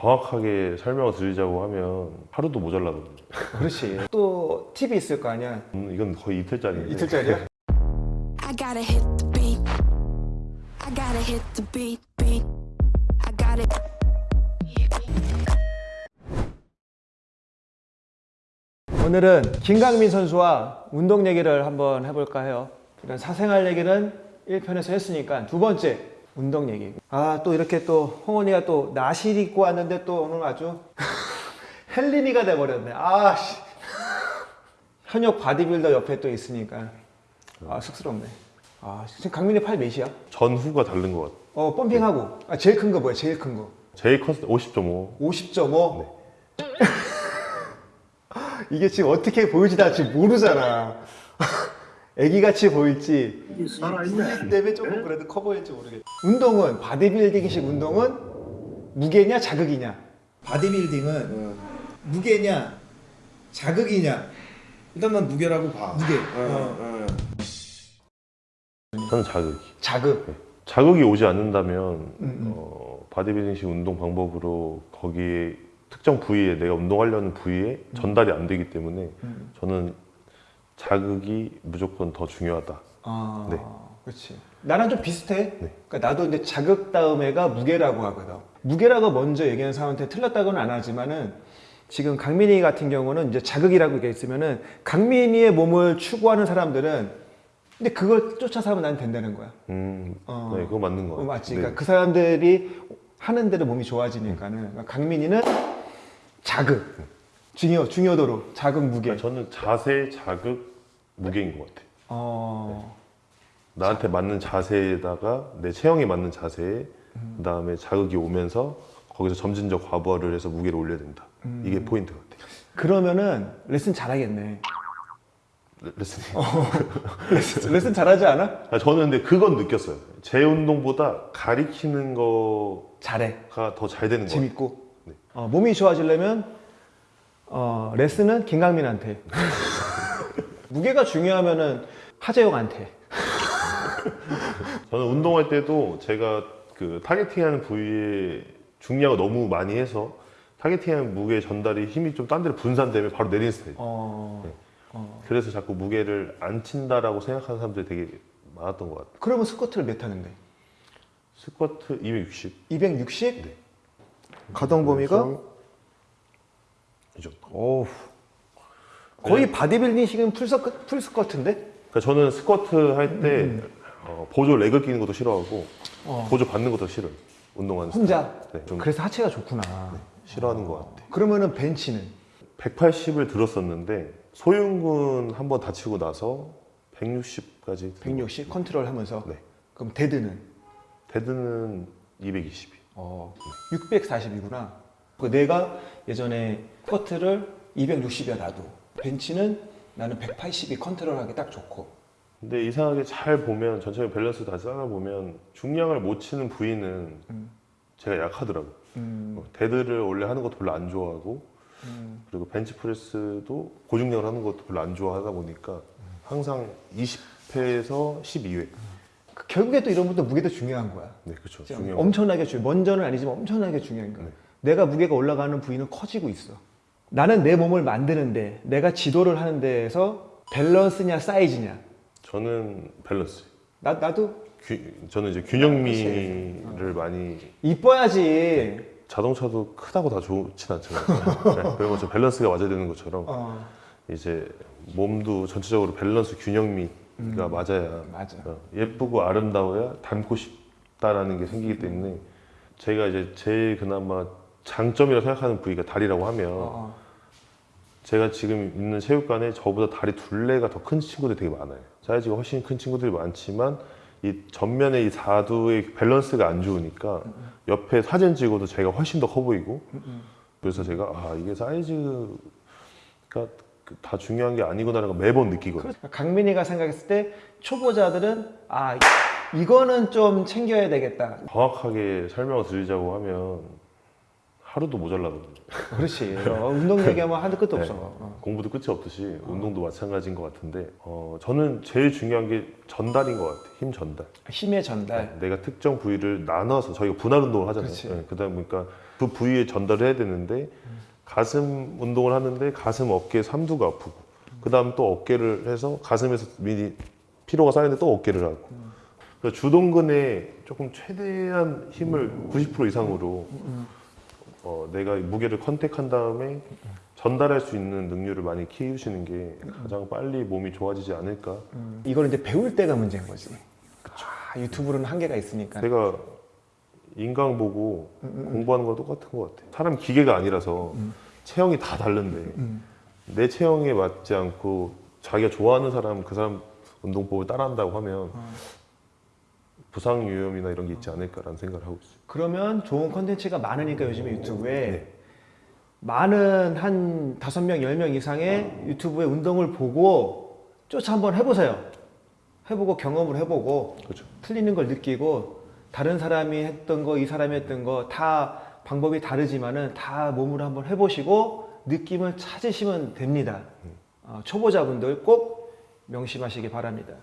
정확하게 설명을 드리자고 하면 하루도 모자라거든요. 그렇지. 또 팁이 있을 거 아니야. 음, 이건 거의 이틀짜리인데. 이틀짜리야? I gotta hit the beat. I gotta hit the beat, beat. I gotta. 오늘은 김강민 선수와 운동 얘기를 한번 해볼까 해요. 이런 사생활 얘기는 1편에서 했으니까 두 번째 운동 얘기. 아 또 이렇게 또 홍원이가 또 나실 입고 왔는데 또 오늘 아주 헬린이가 돼버렸네. 아씨. 현역 바디빌더 옆에 또 있으니까 아 쑥스럽네. 아 지금 강민이 팔 몇이야? 전후가 다른 것 같아요. 어 pumping하고 아 제일 큰 거 뭐야? 제일 큰 거. 제일 컸을 때 50.5. 50.5? 이게 지금 어떻게 보일지 나 지금 모르잖아. 애기같이 보일지. 살아있네. 때문에 조금 그래도 커 보일지 모르겠 운동은, 바디빌딩식 운동은 무게냐, 자극이냐? 바디빌딩은 무게냐, 자극이냐? 일단 난 무게라고 봐. 무게. 어, 어. 저는 자극이. 자극. 자극이 오지 않는다면 음. 어, 바디빌딩식 운동 방법으로 거기에 특정 부위에 내가 운동하려는 부위에 전달이 안 되기 때문에 음. 저는 자극이 무조건 더 중요하다. 아, 네. 그렇지. 나랑 좀 비슷해. 네. 그러니까 나도 이제 자극 다음에가 무게라고 하거든. 무게라고 먼저 얘기하는 사람한테 틀렸다고는 안 하지만은 지금 강민이 같은 경우는 이제 자극이라고 얘기 있으면은 강민이의 몸을 추구하는 사람들은 근데 그걸 쫓아서 하면 난 된다는 거야. 음, 어. 네, 그거 맞는 것 어, 같아요. 맞지. 네. 그러니까 그 사람들이 하는 대로 몸이 좋아지니까는 그러니까 강민이는 자극 중요 중요도로 자극 무게. 그러니까 저는 자세, 자극, 무게인 것 같아요. 어. 나한테 맞는 자세에다가 내 체형에 맞는 자세에 음. 그 다음에 자극이 오면서 거기서 점진적 과부하를 해서 무게를 올려야 된다. 음. 이게 포인트 같아요. 그러면은 레슨 잘하겠네. 레- 레슨이. 레슨, 레슨 잘하지 않아? 아, 저는 근데 그건 느꼈어요. 제 운동보다 가리키는 거가 잘해. 더잘 되는 거. 재밌고. 네. 어, 몸이 좋아지려면 어, 레슨은 김강민한테. 무게가 중요하면은 하재영한테. 저는 운동할 때도 제가 그 타겟팅하는 부위에 중량을 너무 많이 해서 타겟팅하는 무게 전달이 힘이 좀 딴 데로 분산되면 바로 내리는 스타일. 어, 네. 어. 그래서 자꾸 무게를 안 친다라고 생각하는 사람들이 되게 많았던 것 같아요. 그러면 스쿼트를 몇 하는데? 스쿼트 260. 260? 네. 가동 범위가? 이 정도. 어우. 거의 바디빌딩식은 풀스쿼, 풀스쿼트인데? 그러니까 저는 스쿼트 할때 어, 보조 레그 끼는 것도 싫어하고 음. 어. 보조 받는 것도 싫어요. 운동하는 혼자? 네, 좀 그래서 하체가 좋구나. 싫어하는 것 같아요. 그러면은 벤치는? 180을 들었었는데 소윤군 한번 다치고 나서 160까지 160 컨트롤 하면서? 네. 그럼 데드는? 데드는 220이. 어, 640이구나. 그 내가 예전에 스쿼트를 260이야 나도. 벤치는 나는 180이 컨트롤하기 딱 좋고. 근데 이상하게 잘 보면 전체적인 밸런스 다 짜나 보면 중량을 못 치는 부위는 음. 제가 약하더라고. 요 음, dead를 원래 하는 것도 별로 안 좋아하고 음. 그리고 벤치프레스도 고중량을 하는 것도 별로 안 좋아하다 보니까 항상 20회에서 12회. 그 결국에 또 이런 것도 무게도 중요한 거야. 네, 그렇죠. 중요한 엄청나게 중요. 먼저는 아니지만 엄청나게 중요한 거야. 네. 내가 무게가 올라가는 부위는 커지고 있어. 나는 내 몸을 만드는데 내가 지도를 하는 데에서 밸런스냐 사이즈냐. 저는 밸런스. 나 나도 규- 저는 이제 균형미를 많이 이뻐야지. 자동차도 크다고 다 좋진 않잖아요. 네, 그런 것처럼 밸런스가 맞아야 되는 것처럼 어, 이제 몸도 전체적으로 밸런스 균형미가 맞아야 맞아. 어, 예쁘고 아름다워야 닮고 싶다라는 게 생기기 때문에 제가 이제 제일 그나마 장점이라고 생각하는 부위가 다리라고 하면 어, 어. 제가 지금 있는 체육관에 저보다 다리 둘레가 더 큰 친구들이 되게 많아요. 사이즈가 훨씬 큰 친구들이 많지만 이 전면에 이 사두의 밸런스가 안 좋으니까 옆에 사진 찍어도 제가 훨씬 더 커 보이고 그래서 제가 아 이게 사이즈가 그다 중요한 게 아니구나라는 걸 매번 느끼거든요. 그렇죠. 강민이가 생각했을 때 초보자들은 아 이거는 좀 챙겨야 되겠다. 정확하게 설명을 드리자고 하면 하루도 모자라거든요. 그렇지. 어, 운동 얘기하면 한도 끝도 네. 없어. 어. 공부도 끝이 없듯이 운동도 마찬가지인 것 같은데 어, 저는 제일 중요한 게 전달인 것 같아요. 힘 전달. 힘의 전달. 내가 특정 부위를 나눠서 저희가 분할 운동을 하잖아요. 네, 그러다 보니까 그 부위에 전달을 해야 되는데 가슴 운동을 하는데 가슴 어깨 삼두가 아프고 그 다음 또 어깨를 해서 가슴에서 미리 피로가 쌓이는데 또 어깨를 하고 그래서 주동근에 조금 최대한 힘을 90% 이상으로 어, 내가 무게를 컨택한 다음에 전달할 수 있는 능률을 많이 키우시는 게 가장 빨리 몸이 좋아지지 않을까 이걸 이제 배울 때가 문제인 거지. 아, 유튜브로는 한계가 있으니까. 제가 인강 보고 공부하는 거랑 똑같은 것 같아. 사람 기계가 아니라서 체형이 다 다른데 음. 내 체형에 맞지 않고 자기가 좋아하는 사람 그 사람 운동법을 따라한다고 하면 부상 위험이나 이런 게 있지 않을까라는 생각을 하고 있어요. 그러면 좋은 콘텐츠가 많으니까 요즘에 유튜브에 네. 많은 한 다섯 명, 열 명 이상의 유튜브의 운동을 보고 쫓아 한번 해보세요. 해보고 경험을 해보고 그렇죠. 틀리는 걸 느끼고 다른 사람이 했던 거, 이 사람이 했던 거 다 방법이 다르지만은 다 몸으로 한번 해보시고 느낌을 찾으시면 됩니다. 어, 초보자분들 꼭 명심하시기 바랍니다.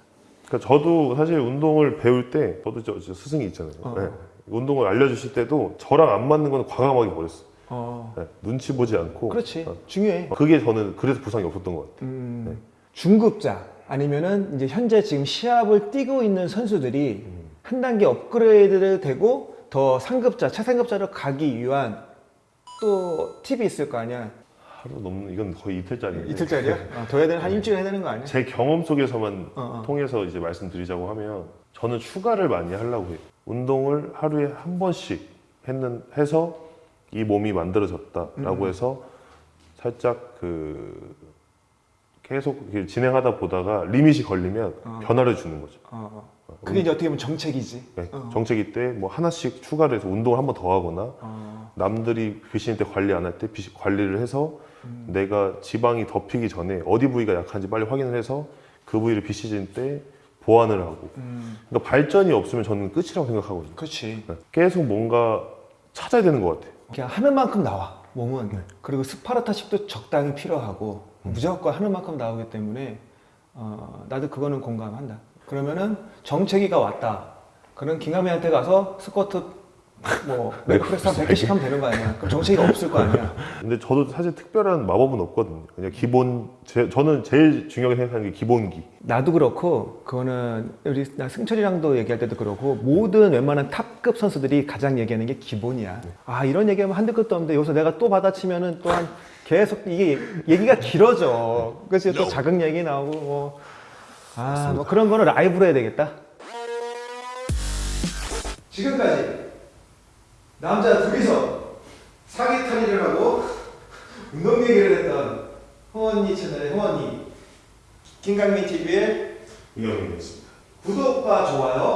그러니까 저도 사실 운동을 배울 때 저도 저, 저 스승이 있잖아요. 어. 네. 운동을 알려주실 때도 저랑 안 맞는 건 과감하게 버렸어요. 어, 네. 눈치 보지 않고. 그렇지. 어. 중요해. 그게 저는 그래서 부상이 없었던 것 같아요. 음, 중급자 아니면은 이제 현재 지금 시합을 뛰고 있는 선수들이 한 단계 업그레이드 되고 더 상급자, 최상급자로 가기 위한 또 팁이 있을 거 아니야. 하루 넘는 이건 거의 이틀짜리인데 이틀짜리야? 어, 더 해야 되는 한 일주일 해야 되는 거 아니야? 제 경험 속에서만 어, 어. 통해서 이제 말씀드리자고 하면 저는 추가를 많이 하려고 해요. 운동을 하루에 한 번씩 했는 해서 이 몸이 만들어졌다라고 음. 해서 살짝 그 계속 진행하다 보다가 리밋이 걸리면 어. 변화를 주는 거죠. 어, 어. 그게 이제 어떻게 보면 정책이지. 네, 어. 정체기 때뭐 하나씩 추가를 해서 운동을 한 번 더 하거나 어, 남들이 비신일 때 관리 안 할 때 관리를 해서 음. 내가 지방이 덮이기 전에 어디 부위가 약한지 빨리 확인을 해서 그 부위를 비시즌 때 보완을 하고. 음, 그러니까 발전이 없으면 저는 끝이라고 생각하거든요. 그렇지. 네. 계속 뭔가 찾아야 되는 것 같아요. 그냥 하는 만큼 나와 몸은. 그리고 스파르타식도 적당히 필요하고 무조건 하는 만큼 나오기 때문에 어, 나도 그거는 공감한다. 그러면은 정체기가 왔다. 그럼 김강민한테 가서 스쿼트 뭐 leg press 한 100개씩 하면 되는 거 아니야 그럼 정체기가 없을 거 아니야 근데 저도 사실 특별한 마법은 없거든요 그냥 기본 제, 저는 제일 중요하게 생각하는 게 기본기 나도 그렇고 그거는 우리 나 승철이랑도 얘기할 때도 그렇고 모든 웬만한 탑급 선수들이 가장 얘기하는 게 기본이야. 아 이런 얘기하면 한두 끝도 없는데 여기서 내가 또 받아치면은 또한 계속 이게 얘기가 길어져. 그래서 또 자극 얘기 나오고 뭐. 아, 뭐 그런 거는 라이브로 해야 되겠다. 지금까지 남자 둘이서 사기 탈의를 하고 운동 얘기를 했던 홍언니 채널의 홍언니 김강민 TV의 이영입니다 구독과 좋아요.